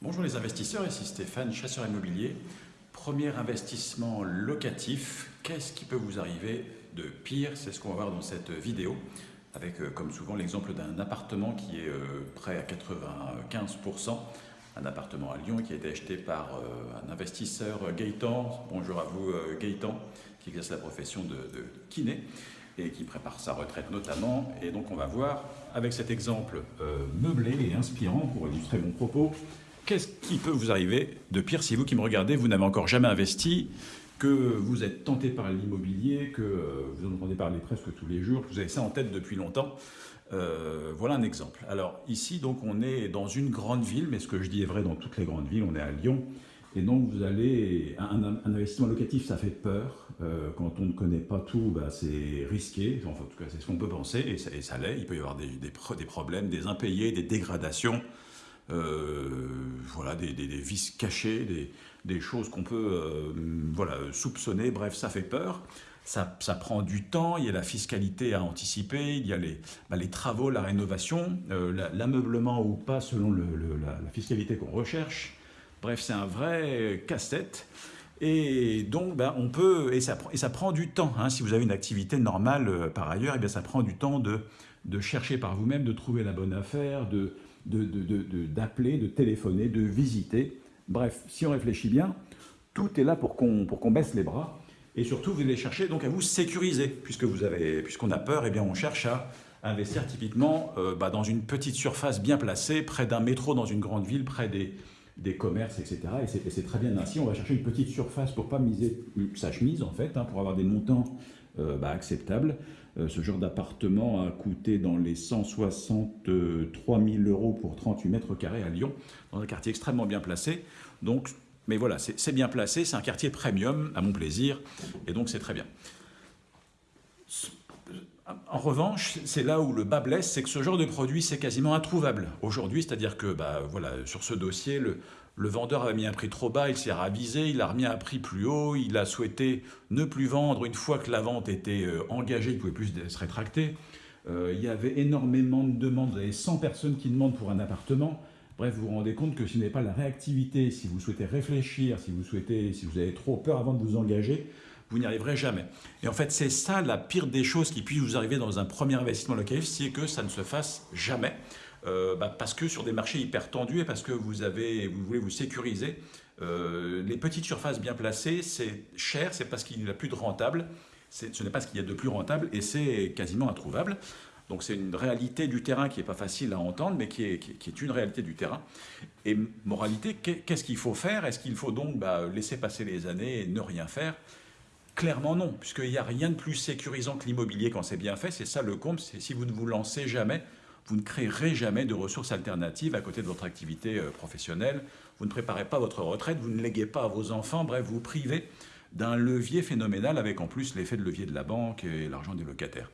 Bonjour les investisseurs, ici Stéphane, chasseur immobilier. Premier investissement locatif, qu'est-ce qui peut vous arriver de pire? C'est ce qu'on va voir dans cette vidéo, avec euh, comme souvent l'exemple d'un appartement qui est euh, prêt à 95%, un appartement à Lyon qui a été acheté par euh, un investisseur Gaëtan. Bonjour à vous Gaëtan, qui exerce la profession de, de kiné et qui prépare sa retraite notamment. Et donc on va voir avec cet exemple meublé et inspirant pour illustrer mon propos Qu'est-ce qui peut vous arriver de pire si vous qui me regardez, vous n'avez encore jamais investi, que vous êtes tenté par l'immobilier, que euh, vous en entendez parler presque tous les jours, que vous avez ça en tête depuis longtemps euh, Voilà un exemple. Alors ici, donc, on est dans une grande ville, mais ce que je dis est vrai dans toutes les grandes villes, on est à Lyon, et donc vous allez, un, investissement locatif, ça fait peur. Euh, quand on ne connaît pas tout, bah, c'est risqué. Enfin, en tout cas, c'est ce qu'on peut penser, et ça, l'est. Il peut y avoir des, problèmes, des impayés, des dégradations. Voilà, des, vices cachés, des, choses qu'on peut euh, voilà, soupçonner. Bref, ça fait peur. Ça, ça, prend du temps, il y a la fiscalité à anticiper, il y a les, bah, les travaux, la rénovation, euh, l'ameublement ou pas selon la, fiscalité qu'on recherche. Bref, c'est un vrai casse-tête. Et donc, bah, on peut, et ça, et ça prend du temps. Hein. Si vous avez une activité normale par ailleurs, et eh bien, ça prend du temps de, de chercher par vous-même, de trouver la bonne affaire, de, d'appeler, de, de, téléphoner, de visiter. Bref, si on réfléchit bien, tout est là pour qu'on baisse les bras. Et surtout, vous allez chercher donc à vous sécuriser. Puisque vous avez, puisqu'on a peur, et eh bien on cherche à investir typiquement euh, bah, dans une petite surface bien placée, près d'un métro dans une grande ville, près des, des commerces, etc. Et c'est très bien ainsi. On va chercher une petite surface pour pas miser sa chemise, en fait, hein, pour avoir des montants euh, bah, acceptables. Euh, ce genre d'appartement a coûté dans les 163 000 euros pour 38 mètres carrés à Lyon, dans un quartier extrêmement bien placé. Donc, mais voilà, c'est bien placé, c'est un quartier premium, à mon plaisir, et donc c'est très bien. En revanche, c'est là où le bas blesse, c'est que ce genre de produit, c'est quasiment introuvable aujourd'hui. C'est-à-dire que bah, voilà, sur ce dossier, le, le vendeur avait mis un prix trop bas, il s'est ravisé, il a remis un prix plus haut, il a souhaité ne plus vendre une fois que la vente était euh, engagée, il ne pouvait plus se rétracter. Euh, il y avait énormément de demandes, vous avez 100 personnes qui demandent pour un appartement. Bref, vous vous rendez compte que ce n'est pas la réactivité, si vous souhaitez réfléchir, si vous, souhaitez, si vous avez trop peur avant de vous engager, vous n'y arriverez jamais. Et en fait, c'est ça la pire des choses qui puisse vous arriver dans un premier investissement locatif, c'est que ça ne se fasse jamais. Euh, bah, parce que sur des marchés hyper tendus et parce que vous, avez, vous voulez vous sécuriser, euh, les petites surfaces bien placées, c'est cher, c'est parce qu'il n'y a plus de rentable, ce n'est pas ce qu'il y a de plus rentable et c'est quasiment introuvable. Donc c'est une réalité du terrain qui n'est pas facile à entendre, mais qui est, qui une réalité du terrain. Et moralité, qu'est-ce qu'il faut faire? Est-ce qu'il faut donc bah, laisser passer les années et ne rien faire? Clairement non, puisqu'il n'y a rien de plus sécurisant que l'immobilier quand c'est bien fait. C'est ça le comble, c'est si vous ne vous lancez jamais, vous ne créerez jamais de ressources alternatives à côté de votre activité euh, professionnelle. Vous ne préparez pas votre retraite, vous ne léguez pas à vos enfants, bref, vous privez d'un levier phénoménal avec en plus l'effet de levier de la banque et l'argent des locataires.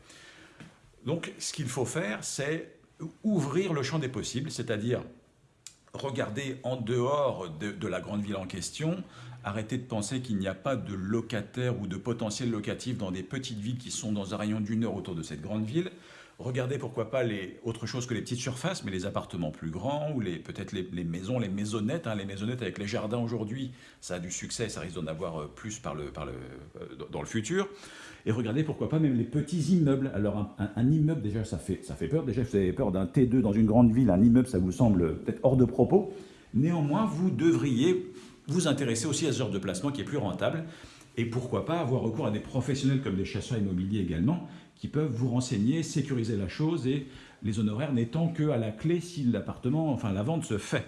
Donc ce qu'il faut faire, c'est ouvrir le champ des possibles, c'est-à-dire regarder en dehors de, la grande ville en question, arrêter de penser qu'il n'y a pas de locataires ou de potentiels locatifs dans des petites villes qui sont dans un rayon d'une heure autour de cette grande ville. Regardez pourquoi pas les, autre chose que les petites surfaces, mais les appartements plus grands ou peut-être les, maisons, les maisonnettes. Hein, les maisonnettes avec les jardins aujourd'hui, ça a du succès, ça risque d'en avoir euh, plus par le, euh, dans le futur. Et regardez pourquoi pas même les petits immeubles. Alors un, immeuble déjà ça fait, ça fait peur. Déjà vous avez peur d'un T2 dans une grande ville, un immeuble ça vous semble peut-être hors de propos. Néanmoins vous devriez vous intéresser aussi à ce genre de placement qui est plus rentable. Et pourquoi pas avoir recours à des professionnels comme des chasseurs immobiliers également, qui peuvent vous renseigner, sécuriser la chose, et les honoraires n'étant qu'à la clé si l'appartement, enfin la vente se fait.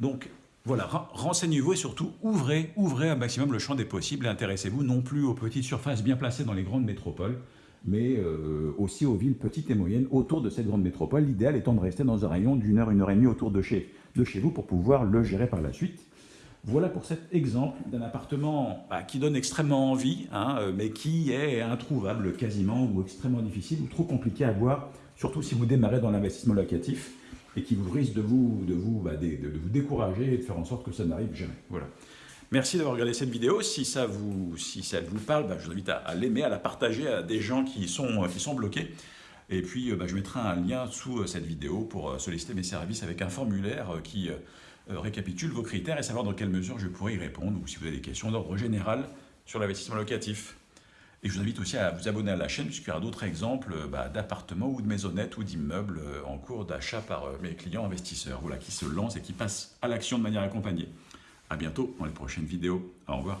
Donc voilà, renseignez-vous et surtout ouvrez, ouvrez un maximum le champ des possibles et intéressez-vous non plus aux petites surfaces bien placées dans les grandes métropoles, mais euh, aussi aux villes petites et moyennes autour de cette grande métropole. L'idéal étant de rester dans un rayon d'une heure, une heure et demie autour de chez, de chez vous pour pouvoir le gérer par la suite. Voilà pour cet exemple d'un appartement bah, qui donne extrêmement envie, hein, euh, mais qui est introuvable quasiment ou extrêmement difficile ou trop compliqué à voir, surtout si vous démarrez dans l'investissement locatif et qui vous risque de vous, de, vous, bah, de, vous décourager et de faire en sorte que ça n'arrive jamais. Voilà. Merci d'avoir regardé cette vidéo. Si ça vous, si ça vous parle, bah, je vous invite à, l'aimer, à la partager à des gens qui sont, qui sont bloqués. Et puis, je mettrai un lien sous euh, cette vidéo pour euh, solliciter mes services avec un formulaire qui euh, récapitule vos critères et savoir dans quelle mesure je pourrais y répondre ou si vous avez des questions d'ordre général sur l'investissement locatif. Et je vous invite aussi à vous abonner à la chaîne puisqu'il y aura d'autres exemples bah, d'appartements ou de maisonnettes ou d'immeubles en cours d'achat par mes clients investisseurs voilà, qui se lancent et qui passent à l'action de manière accompagnée. A bientôt dans les prochaines vidéos. Au revoir.